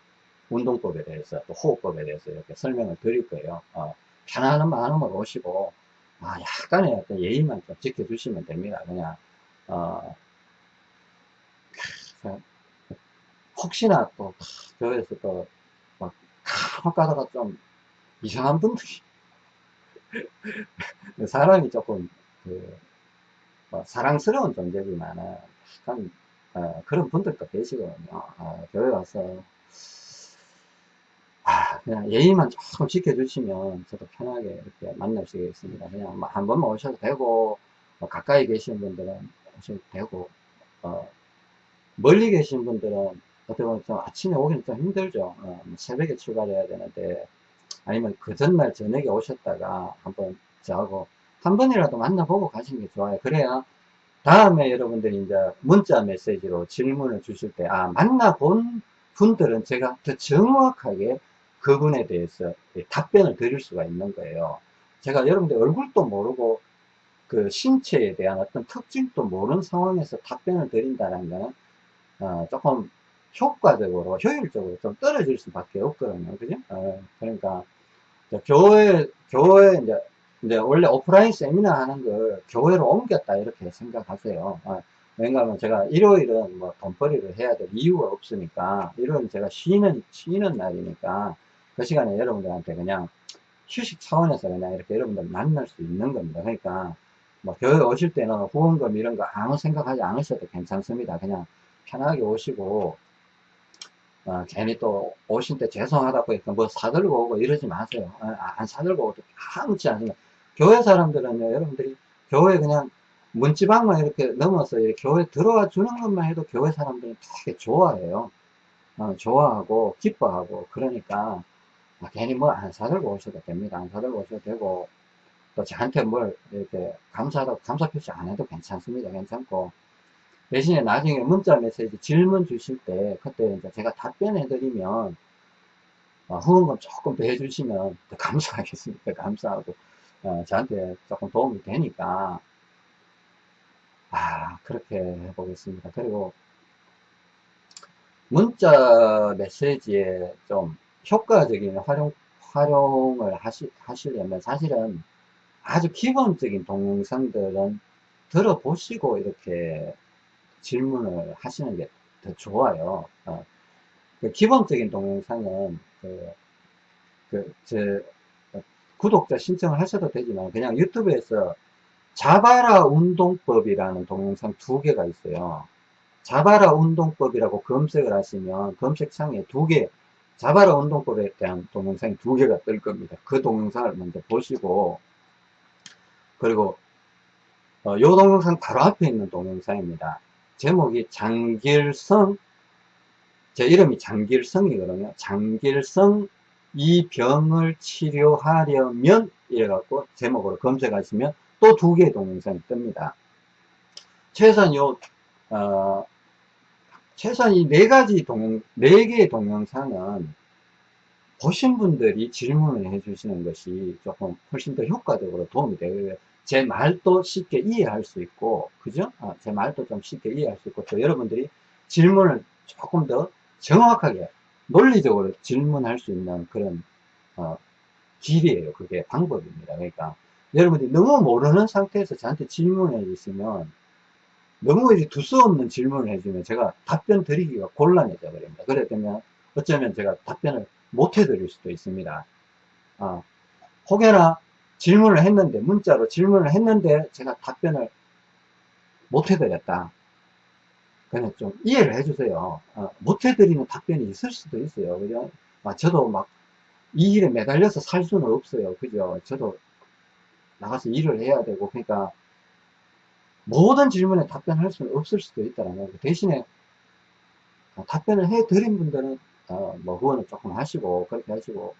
운동법에 대해서 또 호흡법에 대해서 이렇게 설명을 드릴 거예요. 어, 편안한 마음으로 오시고 아, 약간의 어떤 예의만 좀 지켜주시면 됩니다. 그냥, 어, 혹시나 또, 교회에서 또, 막, 가다가 좀 이상한 분들이, 사람이 조금, 그, 뭐 사랑스러운 존재지만, 약간, 어, 그런 분들도 계시거든요. 어, 교회 와서, 아, 그냥 예의만 조금 지켜주시면 저도 편하게 이렇게 만날 수 있습니다. 그냥 뭐 한 번만 오셔도 되고, 뭐 가까이 계신 분들은 오셔도 되고, 어, 멀리 계신 분들은 어떻게 보면 좀 아침에 오기는 좀 힘들죠. 어, 뭐 새벽에 출발해야 되는데, 아니면 그 전날 저녁에 오셨다가 한번 저하고 한 번이라도 만나보고 가시는 게 좋아요. 그래야 다음에 여러분들이 이제 문자 메시지로 질문을 주실 때, 아, 만나본 분들은 제가 더 정확하게 그분에 대해서 답변을 드릴 수가 있는 거예요. 제가 여러분들 얼굴도 모르고 그 신체에 대한 어떤 특징도 모르는 상황에서 답변을 드린다는 것은 어, 조금 효과적으로 효율적으로 좀 떨어질 수밖에 없거든요. 그죠? 어, 그러니까 교회 교회 이제 이제 원래 오프라인 세미나 하는 걸 교회로 옮겼다 이렇게 생각하세요. 어, 왜냐하면 제가 일요일은 뭐 돈벌이를 해야 될 이유가 없으니까 일요일은 제가 쉬는 쉬는 날이니까 그 시간에 여러분들한테 그냥 휴식 차원에서 그냥 이렇게 여러분들 만날 수 있는 겁니다. 그러니까 뭐 교회 오실 때는 후원금 이런 거 아무 생각하지 않으셔도 괜찮습니다. 그냥 편하게 오시고 어, 괜히 또 오신 때 죄송하다고 해서 뭐 사들고 오고 이러지 마세요. 어, 안 사들고 오도 아무렇지 않습니다. 교회 사람들은요, 여러분들이 교회 그냥 문지방만 이렇게 넘어서 교회 들어와 주는 것만 해도 교회 사람들은 되게 좋아해요. 어, 좋아하고 기뻐하고 그러니까 아, 괜히 뭐 안 사들고 오셔도 됩니다. 안 사들고 오셔도 되고 또 저한테 뭘 이렇게 감사하다고 감사 표시 안 해도 괜찮습니다. 괜찮고 대신에 나중에 문자 메시지 질문 주실 때 그때 이제 제가 답변해 드리면 어, 후원금 조금 더 해주시면 더 감사하겠습니다. 감사하고 어, 저한테 조금 도움이 되니까 아 그렇게 해보겠습니다. 그리고 문자 메시지에 좀 효과적인 활용, 활용을 하시, 하시려면 사실은 아주 기본적인 동영상들은 들어보시고 이렇게 질문을 하시는 게 더 좋아요. 어, 그 기본적인 동영상은 그, 그, 저, 구독자 신청을 하셔도 되지만 그냥 유튜브에서 자바라 운동법이라는 동영상 두 개가 있어요. 자바라 운동법이라고 검색을 하시면 검색창에 두 개, 자바라 운동법에 대한 동영상이 두 개가 뜰 겁니다. 그 동영상을 먼저 보시고, 그리고, 어, 요 동영상 바로 앞에 있는 동영상입니다. 제목이 장길성, 제 이름이 장길성이거든요. 장길성 이 병을 치료하려면 이래갖고 제목으로 검색하시면 또 두 개의 동영상이 뜹니다. 최소한 요, 어, 최소한 이 네 가지 동영, 네 개의 동영상은 보신 분들이 질문을 해주시는 것이 조금 훨씬 더 효과적으로 도움이 되고요. 제 말도 쉽게 이해할 수 있고, 그죠? 아, 제 말도 좀 쉽게 이해할 수 있고, 또 여러분들이 질문을 조금 더 정확하게, 논리적으로 질문할 수 있는 그런, 어, 길이에요. 그게 방법입니다. 그러니까, 여러분들이 너무 모르는 상태에서 저한테 질문해 주시면, 너무 이제 두서없는 질문을 해주면 제가 답변 드리기가 곤란해져 버립니다. 그래 되면 어쩌면 제가 답변을 못 해 드릴 수도 있습니다. 아, 혹여나 질문을 했는데, 문자로 질문을 했는데 제가 답변을 못 해드렸다. 그냥 좀 이해를 해주세요. 아, 못 해드리는 답변이 있을 수도 있어요. 그죠? 아, 저도 막 이 일에 매달려서 살 수는 없어요. 그죠? 저도 나가서 일을 해야 되고, 그러니까 모든 질문에 답변할 수는 없을 수도 있다는 거 대신에 답변을 해드린 분들은 어, 뭐 후원을 조금 하시고 그렇게 하시고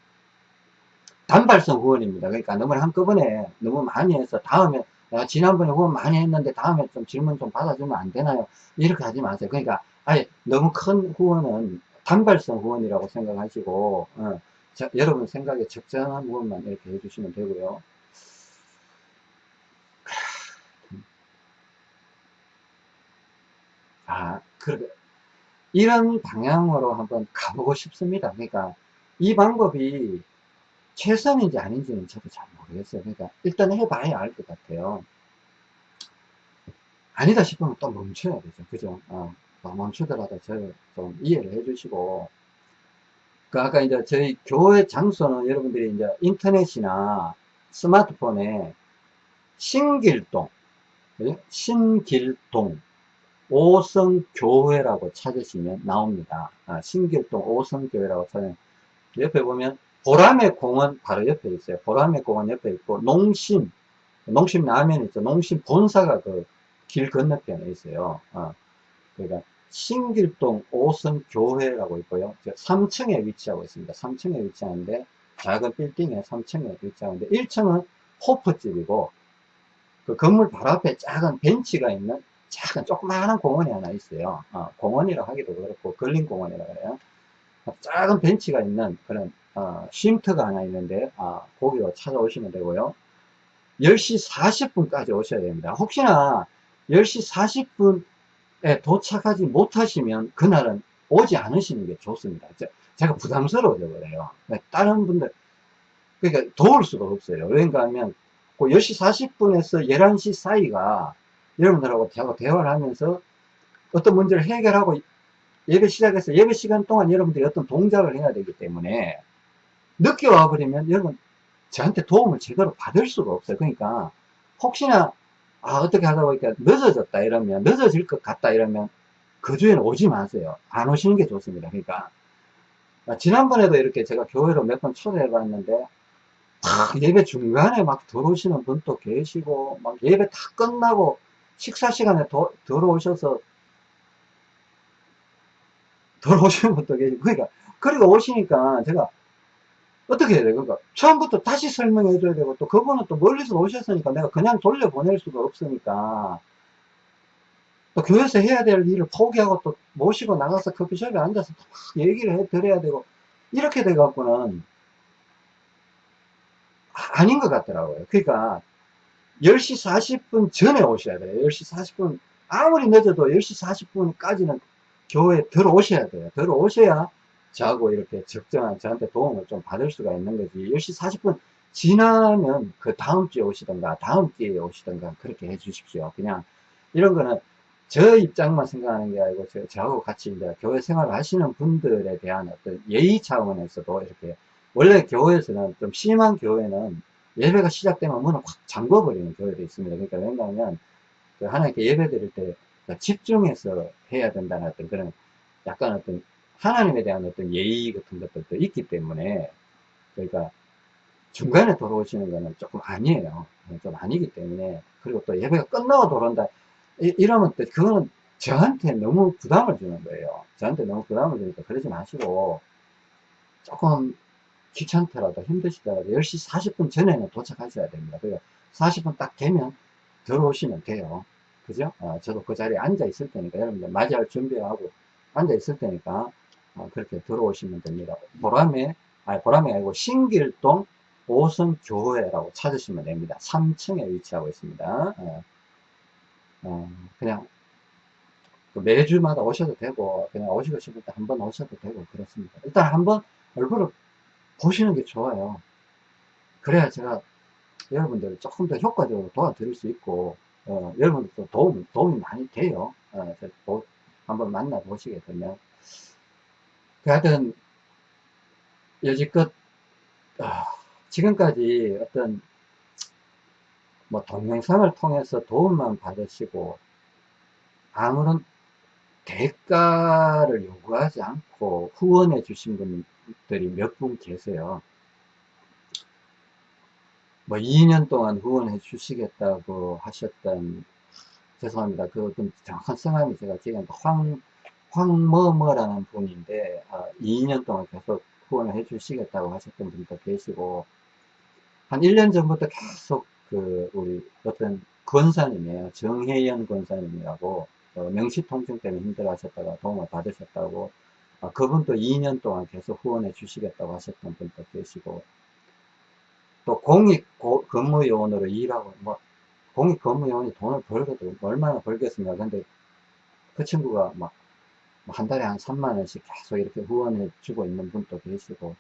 단발성 후원입니다. 그러니까 너무 한꺼번에 너무 많이 해서 다음에 야, 지난번에 후원 많이 했는데 다음에 좀 질문 좀 받아주면 안 되나요? 이렇게 하지 마세요. 그러니까 아예 너무 큰 후원은 단발성 후원이라고 생각하시고 어, 자, 여러분 생각에 적정한 후원만 이렇게 해주시면 되고요. 아, 그래. 이런 방향으로 한번 가보고 싶습니다. 그러니까 이 방법이 최선인지 아닌지는 저도 잘 모르겠어요. 그러니까 일단 해봐야 알 것 같아요. 아니다 싶으면 또 멈춰야 되죠. 그죠? 어, 멈추더라도 저를 좀 이해를 해주시고. 그 아까 이제 저희 교회 장소는 여러분들이 이제 인터넷이나 스마트폰에 신길동, 신길동, 오성교회라고 찾으시면 나옵니다. 아, 신길동 오성교회라고 찾으면 옆에 보면 보람의 공원 바로 옆에 있어요. 보람의 공원 옆에 있고 농심 농심 라면 있죠. 농심 본사가 그 길 건너편에 있어요. 아, 그러니까 신길동 오성교회라고 있고요. 3층에 위치하고 있습니다. 3층에 위치하는데 작은 빌딩에 3층에 위치하는데 1층은 호프집이고 그 건물 바로 앞에 작은 벤치가 있는 작은 조그마한 공원이 하나 있어요. 어, 공원이라 하기도 그렇고 걸린 공원이라 그래요. 작은 벤치가 있는 그런 어, 쉼터가 하나 있는데 아, 거기로 찾아오시면 되고요. 10시 40분까지 오셔야 됩니다. 혹시나 10시 40분에 도착하지 못하시면 그날은 오지 않으시는 게 좋습니다. 제가 부담스러워져 버려요. 네, 다른 분들 그러니까 도울 수가 없어요. 그러니까 하면 그 10시 40분에서 11시 사이가 여러분들하고 대화를 하면서 어떤 문제를 해결하고 예배 시작해서 예배 시간 동안 여러분들이 어떤 동작을 해야 되기 때문에 늦게 와버리면 여러분 저한테 도움을 제대로 받을 수가 없어요. 그러니까 혹시나 아 어떻게 하다 보니까 늦어졌다 이러면 늦어질 것 같다 이러면 그 주에는 오지 마세요. 안 오시는 게 좋습니다. 그러니까 아, 지난번에도 이렇게 제가 교회로 몇 번 초대해 봤는데, 막 예배 중간에 막 들어오시는 분도 계시고, 막 예배 다 끝나고 식사 시간에 도, 들어오셔서, 들어오시는 분도 계시고, 그러니까, 그리고 오시니까 제가 어떻게 해야 돼? 그러니까 처음부터 다시 설명해 줘야 되고, 또 그분은 또 멀리서 오셨으니까 내가 그냥 돌려보낼 수가 없으니까, 또 교회에서 해야 될 일을 포기하고 또 모시고 나가서 커피숍에 앉아서 얘기를 해 드려야 되고 이렇게 돼 갖고는 아- 아닌 것 같더라고요. 그러니까 10시 40분 전에 오셔야 돼요. 10시 40분 아무리 늦어도 10시 40분까지는 교회에 들어오셔야 돼요. 들어오셔야 저하고 이렇게 적정한 저한테 도움을 좀 받을 수가 있는 거지. 10시 40분 지나면 그 다음 주에 오시던가 다음 기회에 오시던가 그렇게 해 주십시오. 그냥 이런 거는 저 입장만 생각하는 게 아니고 저, 저하고 같이 이제 교회 생활을 하시는 분들에 대한 어떤 예의 차원에서도 이렇게 원래 교회에서는 좀 심한 교회는 예배가 시작되면 문을 확 잠궈버리는 교회도 있습니다. 그러니까 왜냐하면 그 하나님께 예배 드릴 때 집중해서 해야 된다는 어떤 그런 약간 어떤 하나님에 대한 어떤 예의 같은 것들도 있기 때문에 그러니까 중간에 돌아오시는 거는 조금 아니에요. 좀 아니기 때문에 그리고 또 예배가 끝나고 돌아온다 이, 러면 또 그거는 저한테 너무 부담을 주는 거예요. 저한테 너무 부담을 주니까 그러지 마시고 조금 귀찮더라도 힘드시더라도 10시 40분 전에는 도착하셔야 됩니다. 그러니까 40분 딱 되면 들어오시면 돼요. 그죠? 어, 저도 그 자리에 앉아 있을 테니까 여러분들 맞이할 준비하고 앉아 있을 테니까 어, 그렇게 들어오시면 됩니다. 보람에 아니 보람이 아니고 신길동 오성교회라고 찾으시면 됩니다. 3층에 위치하고 있습니다. 어, 어, 그냥 그 매주마다 오셔도 되고 그냥 오시고 싶을 때 한 번 오셔도 되고 그렇습니다. 일단 한번 얼굴을 보시는 게 좋아요. 그래야 제가 여러분들 조금 더 효과적으로 도와드릴 수 있고 어, 여러분들도 도움, 도움이 많이 돼요. 어, 도, 한번 만나보시게 되면 그 하여튼 여지껏 어, 지금까지 어떤 뭐 동영상을 통해서 도움만 받으시고 아무런 대가를 요구하지 않고 후원해 주신 분들이 몇 분 계세요. 뭐 2년 동안 후원해 주시겠다고 하셨던 죄송합니다. 그 어떤 정확한 성함이 제가 지금 황 황뭐뭐라는 분인데 아, 2년 동안 계속 후원을 해 주시겠다고 하셨던 분도 계시고 한 1년 전부터 계속 그 우리 어떤 권사님이에요. 정혜연 권사님이라고 어, 명시통증 때문에 힘들어 하셨다가 도움을 받으셨다고 아, 그분도 2년 동안 계속 후원해 주시겠다고 하셨던 분도 계시고 또 공익 고, 근무요원으로 일하고 뭐 공익 근무요원이 돈을 벌거든 얼마나 벌겠습니까 근데 그 친구가 막 한 달에 한 3만 원씩 계속 이렇게 후원해 주고 있는 분도 계시고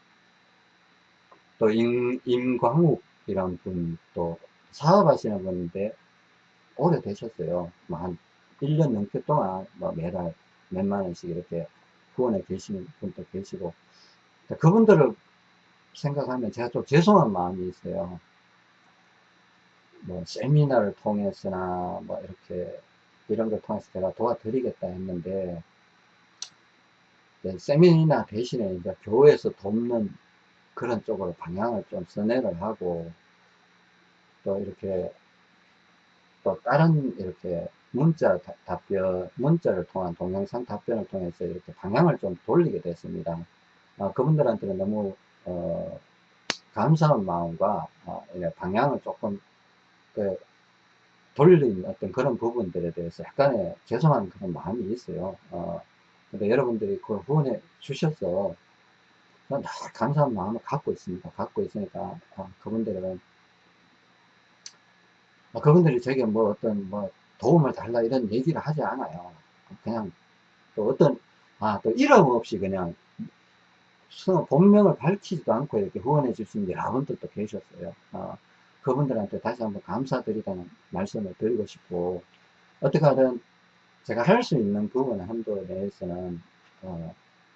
또 임, 임광욱이란 분도 사업하시는 분인데 오래되셨어요. 뭐한 1년 넘게 동안 뭐 매달 몇만 원씩 이렇게 후원해 계시는 분도 계시고 그분들을 생각하면 제가 좀 죄송한 마음이 있어요. 뭐 세미나를 통해서나 뭐 이렇게 이런 걸 통해서 제가 도와드리겠다 했는데 세미나 대신에 이제 교회에서 돕는 그런 쪽으로 방향을 좀 선회를 하고 또 이렇게 또 다른 이렇게 문자 답변, 문자를 통한 동영상 답변을 통해서 이렇게 방향을 좀 돌리게 됐습니다. 어, 그분들한테는 너무 어, 감사한 마음과 어, 방향을 조금 그 돌린 어떤 그런 부분들에 대해서 약간의 죄송한 그런 마음이 있어요. 어, 근데 여러분들이 그걸 후원해 주셔서 늘 감사한 마음을 갖고 있습니다. 갖고 있으니까 어, 그분들은 뭐 그분들이 저에게 뭐 어떤 뭐 도움을 달라 이런 얘기를 하지 않아요. 그냥 또 어떤 아 또 이름 없이 그냥 본명을 밝히지도 않고 이렇게 후원해 주신 여러분들도 계셨어요. 어, 그분들한테 다시 한번 감사드리다는 말씀을 드리고 싶고 어떻게 하든 제가 할 수 있는 부분 한도 내에서는 어,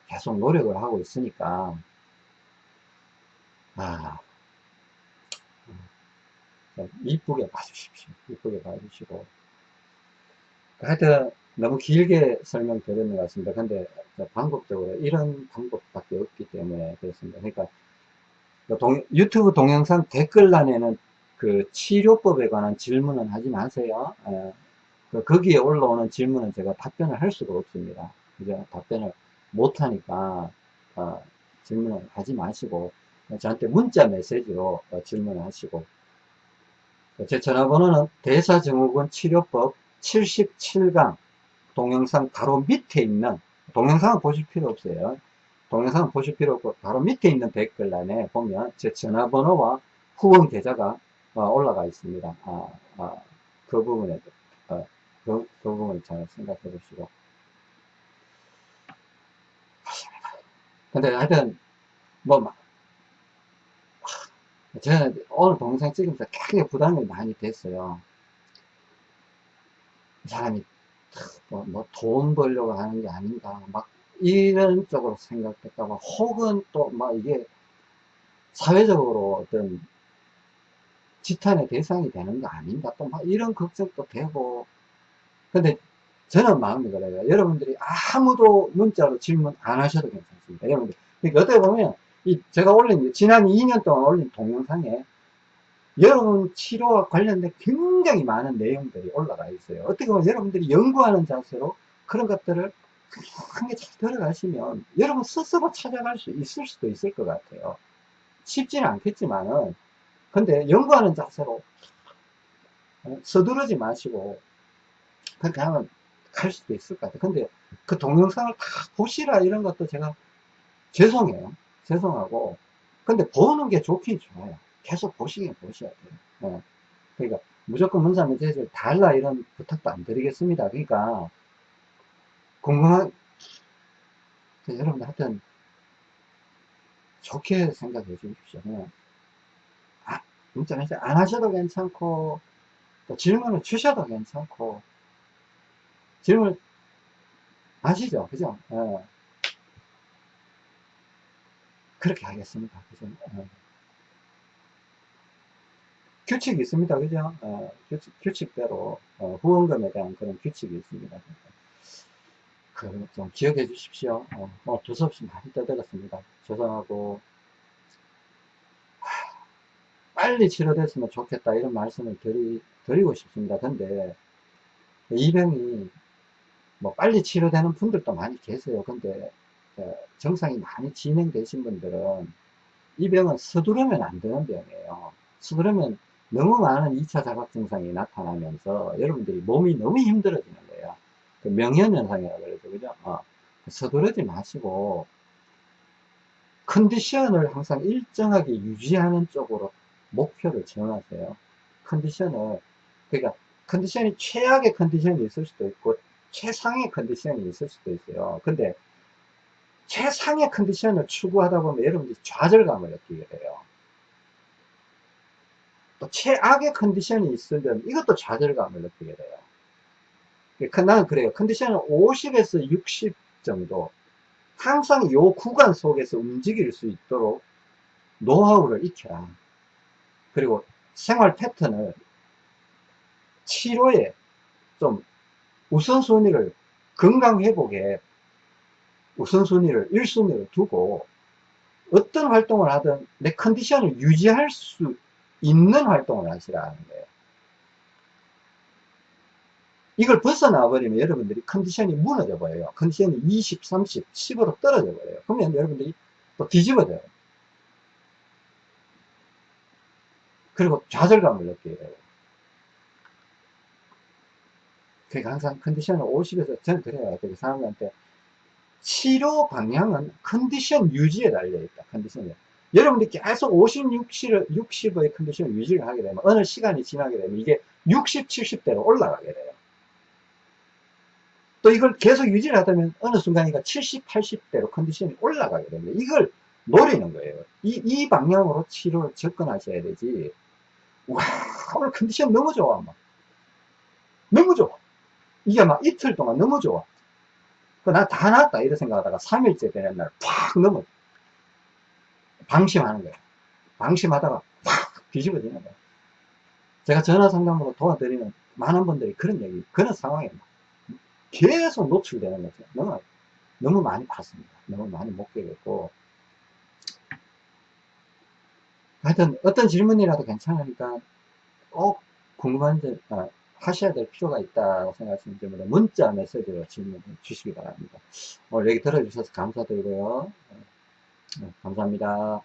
계속 노력을 하고 있으니까 아 이쁘게 봐주십시오. 이쁘게 봐주시고. 하여튼, 너무 길게 설명드리는 것 같습니다. 근데 방법적으로 이런 방법밖에 없기 때문에 그렇습니다. 그러니까 그 동, 유튜브 동영상 댓글란에는 그 치료법에 관한 질문은 하지 마세요. 예. 그 거기에 올라오는 질문은 제가 답변을 할 수가 없습니다. 그죠? 답변을 못하니까 어, 질문을 하지 마시고 저한테 문자 메시지로 어, 질문을 하시고 제 전화번호는 대사증후군 치료법 77강 동영상 바로 밑에 있는 동영상은 보실 필요 없어요. 동영상은 보실 필요 없고 바로 밑에 있는 댓글란에 보면 제 전화번호와 후원 계좌가 어, 올라가 있습니다. 아, 아, 그 부분에 어, 그, 그 부분 잘 생각해 보시고 근데 하여튼 뭐 저는 오늘 동영상 찍으면서 굉장히 부담이 많이 됐어요. 이 사람이 뭐, 뭐 돈 벌려고 하는 게 아닌가 막 이런 쪽으로 생각했다가 혹은 또 막 이게 사회적으로 어떤 지탄의 대상이 되는 거 아닌가 또 막 이런 걱정도 되고. 근데 저는 마음이 그래요. 여러분들이 아무도 문자로 질문 안 하셔도 괜찮습니다. 여러분들. 그러니까 어떻게 보면 이 제가 올린 지난 2년 동안 올린 동영상에 여러분 치료와 관련된 굉장히 많은 내용들이 올라가 있어요. 어떻게 보면 여러분들이 연구하는 자세로 그런 것들을 잘 들어가시면 여러분 스스로 찾아갈 수 있을 수도 있을 것 같아요. 쉽지는 않겠지만은 근데 연구하는 자세로 어, 서두르지 마시고 그렇게 하면 갈 수도 있을 것 같아요. 근데 그 동영상을 다 보시라 이런 것도 제가 죄송해요. 죄송하고 근데 보는 게 좋긴 좋아요. 계속 보시긴 보셔야 돼요. 네. 그러니까 무조건 문자 메시지를 달라 이런 부탁도 안 드리겠습니다. 그러니까 궁금한 여러분들 하여튼 좋게 생각해 주십시오. 그냥 아, 문자 메시지 안 하셔도 괜찮고 또 질문을 주셔도 괜찮고 질문 아시죠? 그죠? 네. 그렇게 하겠습니다. 그죠? 네. 규칙이 있습니다. 그죠? 어, 규칙, 규칙 대로 어, 후원금에 대한 그런 규칙이 있습니다. 그 좀 기억해 주십시오. 어, 뭐 두서없이 많이 떠들었습니다. 죄송하고 하, 빨리 치료됐으면 좋겠다 이런 말씀을 드리, 드리고 싶습니다. 근데 이 병이 뭐 빨리 치료되는 분들도 많이 계세요. 근데 어, 정상이 많이 진행되신 분들은 이 병은 서두르면 안 되는 병이에요. 서두르면 너무 많은 2차 자각 증상이 나타나면서 여러분들이 몸이 너무 힘들어지는 거예요. 그 명현현상이라고 그러죠. 그죠? 어. 서두르지 마시고 컨디션을 항상 일정하게 유지하는 쪽으로 목표를 정하세요. 컨디션을 그러니까 컨디션이 최악의 컨디션이 있을 수도 있고 최상의 컨디션이 있을 수도 있어요. 근데 최상의 컨디션을 추구하다 보면 여러분들이 좌절감을 느끼게 돼요. 또 최악의 컨디션이 있으면 이것도 좌절감을 느끼게 돼요. 나는 그래요. 컨디션은 50에서 60 정도 항상 이 구간 속에서 움직일 수 있도록 노하우를 익혀라. 그리고 생활 패턴을 치료에 좀 우선순위를 건강회복에 우선순위를 1순위로 두고 어떤 활동을 하든 내 컨디션을 유지할 수 있는 활동을 하시라는 거예요. 이걸 벗어나 버리면 여러분들이 컨디션이 무너져 버려요. 컨디션이 20, 30, 10으로 떨어져 버려요. 그러면 여러분들이 또 뒤집어져요. 그리고 좌절감을 느끼게 돼요. 그러니까 항상 컨디션을 50에서 저는 그래요. 되게 사람들한테 치료 방향은 컨디션 유지에 달려있다. 컨디션에. 여러분들이 계속 50, 60을, 60의 컨디션을 유지를 하게 되면 어느 시간이 지나게 되면 이게 60, 70대로 올라가게 돼요. 또 이걸 계속 유지를 하다면 어느 순간인가 70, 80대로 컨디션이 올라가게 됩니다. 이걸 노리는 거예요. 이, 이 방향으로 치료를 접근하셔야 되지. 와, 오늘 컨디션 너무 좋아. 막. 너무 좋아. 이게 막 이틀 동안 너무 좋아. 나 다 나았다. 이런 생각하다가 3일째 되는 날 팍 넘어. 방심하는 거예요. 방심하다가 확 뒤집어지는 거예요. 제가 전화 상담으로 도와드리는 많은 분들이 그런 얘기, 그런 상황에 계속 노출되는 거죠. 너무, 너무 많이 봤습니다. 너무 많이 목격했고. 하여튼 어떤 질문이라도 괜찮으니까 꼭 궁금한 점, 아, 하셔야 될 필요가 있다고 생각하시는 점으로 문자 메시지로 질문 주시기 바랍니다. 오늘 얘기 들어주셔서 감사드리고요. 네, 감사합니다.